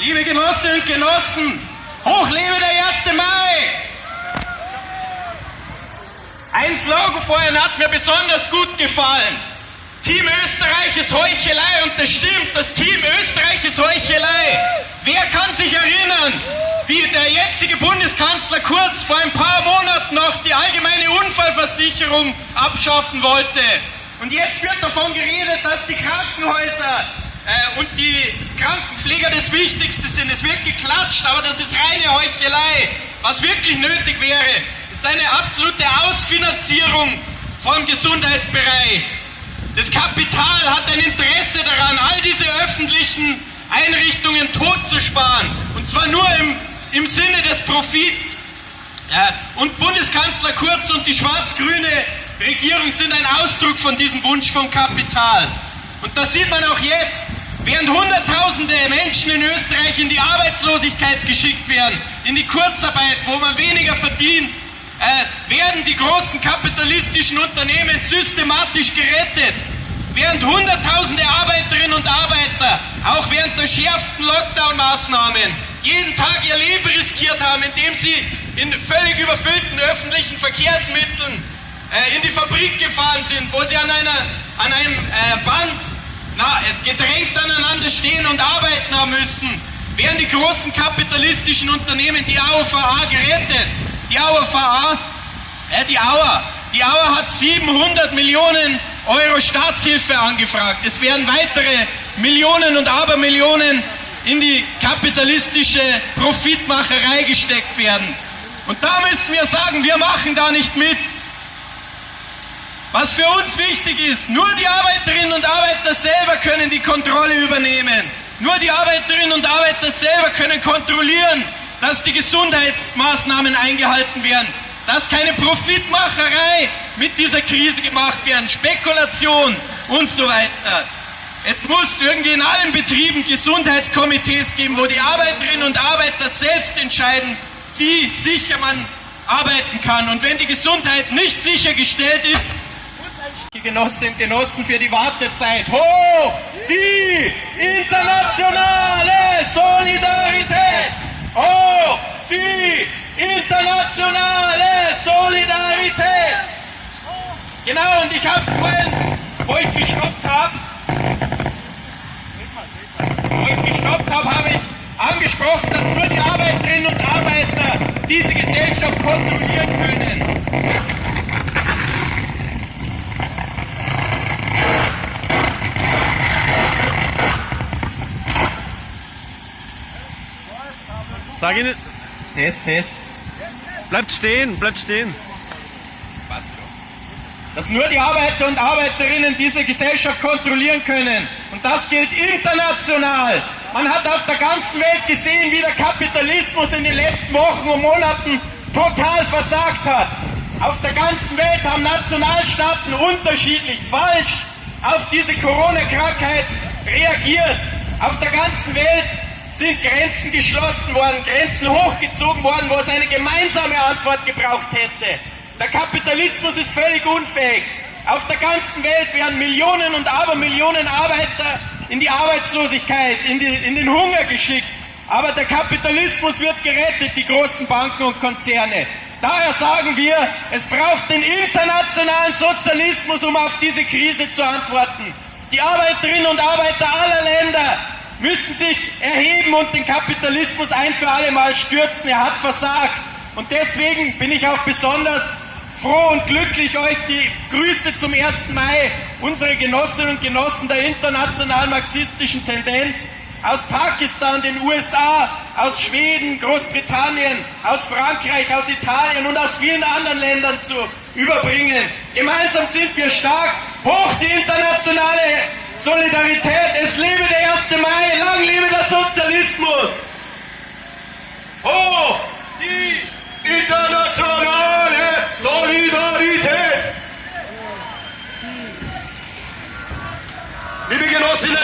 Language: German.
Liebe Genossinnen und Genossen, hoch lebe der 1. Mai! Ein Slogan vorhin hat mir besonders gut gefallen. Team Österreich ist Heuchelei und das stimmt, das Team Österreich ist Heuchelei. Wer kann sich erinnern, wie der jetzige Bundeskanzler Kurz vor ein paar Monaten noch die allgemeine Unfallversicherung abschaffen wollte? Und jetzt wird davon geredet, dass die Krankenhäuser und die Krankenpfleger das Wichtigste sind. Es wird geklatscht, aber das ist reine Heuchelei. Was wirklich nötig wäre, ist eine absolute Ausfinanzierung vom Gesundheitsbereich. Das Kapital hat ein Interesse daran, all diese öffentlichen Einrichtungen totzusparen. Und zwar nur im, im Sinne des Profits. Und Bundeskanzler Kurz und die schwarz-grüne Regierung sind ein Ausdruck von diesem Wunsch vom Kapital. Und das sieht man auch jetzt. Während Hunderttausende Menschen in Österreich in die Arbeitslosigkeit geschickt werden, in die Kurzarbeit, wo man weniger verdient, äh, werden die großen kapitalistischen Unternehmen systematisch gerettet. Während Hunderttausende Arbeiterinnen und Arbeiter, auch während der schärfsten Lockdown-Maßnahmen, jeden Tag ihr Leben riskiert haben, indem sie in völlig überfüllten öffentlichen Verkehrsmitteln äh, in die Fabrik gefahren sind, wo sie an, einer, an einem äh, Band gedrängt aneinander stehen und arbeiten haben müssen, werden die großen kapitalistischen Unternehmen die AOVA gerettet. Die AOVA, äh, die AUA, die AUA hat 700 Millionen Euro Staatshilfe angefragt. Es werden weitere Millionen und Abermillionen in die kapitalistische Profitmacherei gesteckt werden. Und da müssen wir sagen, wir machen da nicht mit. Was für uns wichtig ist, nur die Arbeiterinnen und Arbeiter selber können die Kontrolle übernehmen. Nur die Arbeiterinnen und Arbeiter selber können kontrollieren, dass die Gesundheitsmaßnahmen eingehalten werden, dass keine Profitmacherei mit dieser Krise gemacht werden, Spekulation und so weiter. Es muss irgendwie in allen Betrieben Gesundheitskomitees geben, wo die Arbeiterinnen und Arbeiter selbst entscheiden, wie sicher man arbeiten kann. Und wenn die Gesundheit nicht sichergestellt ist, die Genossinnen und Genossen für die Wartezeit. Hoch die internationale Solidarität! Hoch die internationale Solidarität! Genau, und ich habe vorhin, wo ich gestoppt habe, wo ich gestoppt habe, habe ich angesprochen, dass nur die Arbeiterinnen und Arbeiter diese Gesellschaft kontrollieren können. Sag Ihnen. Test, Test. Bleibt stehen, bleibt stehen. Passt schon. Dass nur die Arbeiter und Arbeiterinnen diese Gesellschaft kontrollieren können. Und das gilt international. Man hat auf der ganzen Welt gesehen, wie der Kapitalismus in den letzten Wochen und Monaten total versagt hat. Auf der ganzen Welt haben Nationalstaaten unterschiedlich, falsch auf diese Corona-Krankheit reagiert. Auf der ganzen Welt sind Grenzen geschlossen worden, Grenzen hochgezogen worden, wo es eine gemeinsame Antwort gebraucht hätte. Der Kapitalismus ist völlig unfähig. Auf der ganzen Welt werden Millionen und Abermillionen Arbeiter in die Arbeitslosigkeit, in, die, in den Hunger geschickt. Aber der Kapitalismus wird gerettet, die großen Banken und Konzerne. Daher sagen wir, es braucht den internationalen Sozialismus, um auf diese Krise zu antworten. Die Arbeiterinnen und Arbeiter aller Länder müssen sich erheben und den Kapitalismus ein für alle Mal stürzen. Er hat versagt. Und deswegen bin ich auch besonders froh und glücklich, euch die Grüße zum 1. Mai, unsere Genossinnen und Genossen der internationalen marxistischen Tendenz aus Pakistan, den USA, aus Schweden, Großbritannien, aus Frankreich, aus Italien und aus vielen anderen Ländern zu überbringen. Gemeinsam sind wir stark. Hoch die internationale Solidarität, es lebe der 1. Mai, lang lebe der Sozialismus! Hoch die internationale Solidarität! Liebe Genossinnen!